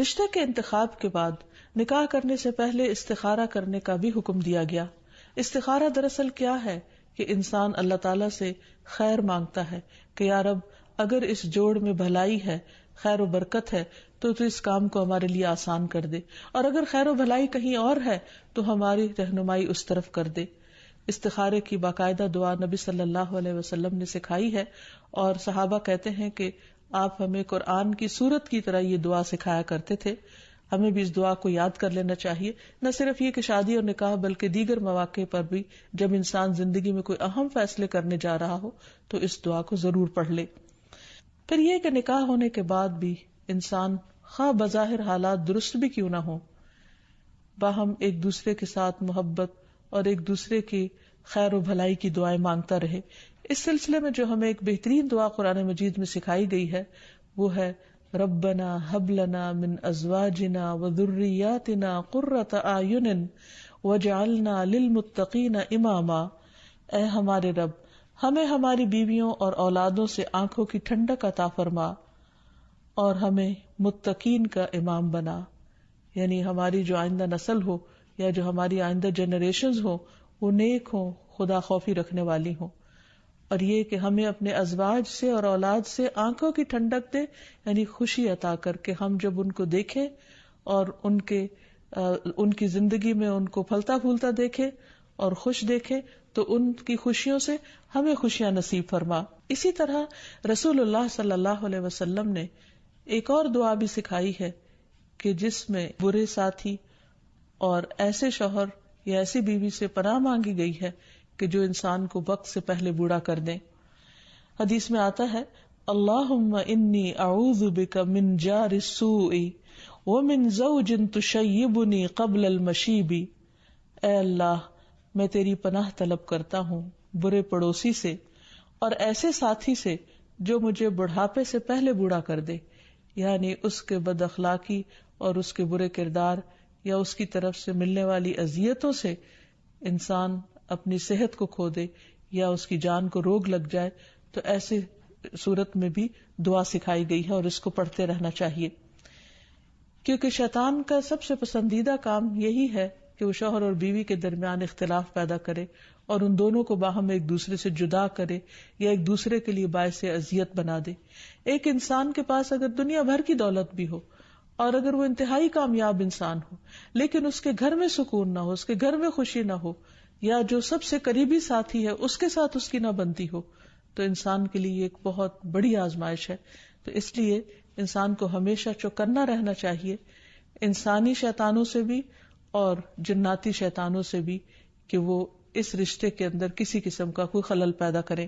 رشتے کے انتخاب کے بعد نکاح کرنے سے پہلے استخارہ کرنے کا بھی حکم دیا گیا۔ استخارہ دراصل کیا ہے کہ انسان اللہ تعالی سے خیر مانگتا ہے کہ یار اب اگر اس جوڑ میں بھلائی ہے، خیر و برکت ہے، تو تو اس کام کو ہمارے لیے آسان کر دے۔ اور اگر خیر و بھلائی کہیں اور ہے، تو ہماری رہنمائی اس طرف کر دے۔ استخارے کی باقاعدہ دعا نبی صلی اللہ علیہ وسلم نے سکھائی ہے اور صحابہ کہتے ہیں کہ آپ ہمیں قرآن کی صورت کی طرح یہ دعا سکھایا کرتے تھے۔ ہمیں بھی اس دعا کو یاد کر لینا چاہیے۔ نہ صرف یہ کہ شادی اور نکاح، بلکہ دیگر مواقع پر بھی جب انسان زندگی میں کوئی اہم فیصلے کرنے جا رہا ہو، تو اس دعا کو ضرور پڑھ لے۔ پھر یہ کہ نکاح ہونے کے بعد بھی انسان خواہ بظاہر حالات درست بھی کیوں نہ ہو باہم ایک دوسرے کے ساتھ محبت اور ایک دوسرے کی خیر و بھلائی کی دعائیں مانگتا رہے۔ اس سلسلے میں جو ہمیں ایک بہترین دعا قرآن مجید میں سکھائی گئی ہے، وہ ہے، ربنا حبلنا من ازواجنا و ذریاتنا قرۃ اعین وجعلنا للمتقین اماما۔ اے ہمارے رب، ہمیں ہماری بیویوں اور اولادوں سے آنکھوں کی ٹھنڈک عطا فرما اور ہمیں متقین کا امام بنا۔ یعنی ہماری جو آئندہ نسل ہو یا جو ہماری آئندہ جنریشن ہو وہ نیک ہو خدا خوفی رکھنے والی ہوں۔ اور یہ کہ ہمیں اپنے ازواج سے اور اولاد سے آنکھوں کی ٹھنڈک دے یعنی خوشی عطا کر کے ہم جب ان کو دیکھیں اور ان کے ان کی زندگی میں ان کو پھلتا پھولتا دیکھے اور خوش دیکھے تو ان کی خوشیوں سے ہمیں خوشیاں نصیب فرما۔ اسی طرح رسول اللہ صلی اللہ علیہ وسلم نے ایک اور دعا بھی سکھائی ہے کہ جس میں برے ساتھی اور ایسے شوہر یا ایسی بیوی سے پناہ مانگی گئی ہے کہ جو انسان کو وقت سے پہلے بوڑھا کر دیں حدیث میں آتا ہے اللہ انی اعوذ بک من جار السوء ومن زوج تشیبنی قبل المشیبی اے اللہ، میں تیری پناہ طلب کرتا ہوں برے پڑوسی سے اور ایسے ساتھی سے جو مجھے بڑھاپے سے پہلے بوڑھا کر دے یعنی اس کے بد اخلاقی اور اس کے برے کردار یا اس کی طرف سے ملنے والی ازیتوں سے انسان اپنی صحت کو کھو دے یا اس کی جان کو روگ لگ جائے، تو ایسے صورت میں بھی دعا سکھائی گئی ہے اور اس کو پڑھتے رہنا چاہیے۔ کیونکہ شیطان کا سب سے پسندیدہ کام یہی ہے کہ وہ شوہر اور بیوی کے درمیان اختلاف پیدا کرے اور ان دونوں کو باہم ایک دوسرے سے جدا کرے یا ایک دوسرے کے لیے باعث اذیت بنا دے۔ ایک انسان کے پاس اگر دنیا بھر کی دولت بھی ہو اور اگر وہ انتہائی کامیاب انسان ہو، لیکن اس کے گھر میں سکون نہ ہو، اس کے گھر میں خوشی نہ ہو، یا جو سب سے قریبی ساتھی ہے، اس کے ساتھ اس کی نہ بنتی ہو، تو انسان کے لیے ایک بہت بڑی آزمائش ہے۔ تو اس لیے انسان کو ہمیشہ چوکنا رہنا چاہیے، انسانی شیتانوں سے بھی اور جناتی شیتانوں سے بھی، کہ وہ اس رشتے کے اندر کسی قسم کا کوئی خلل پیدا کرے۔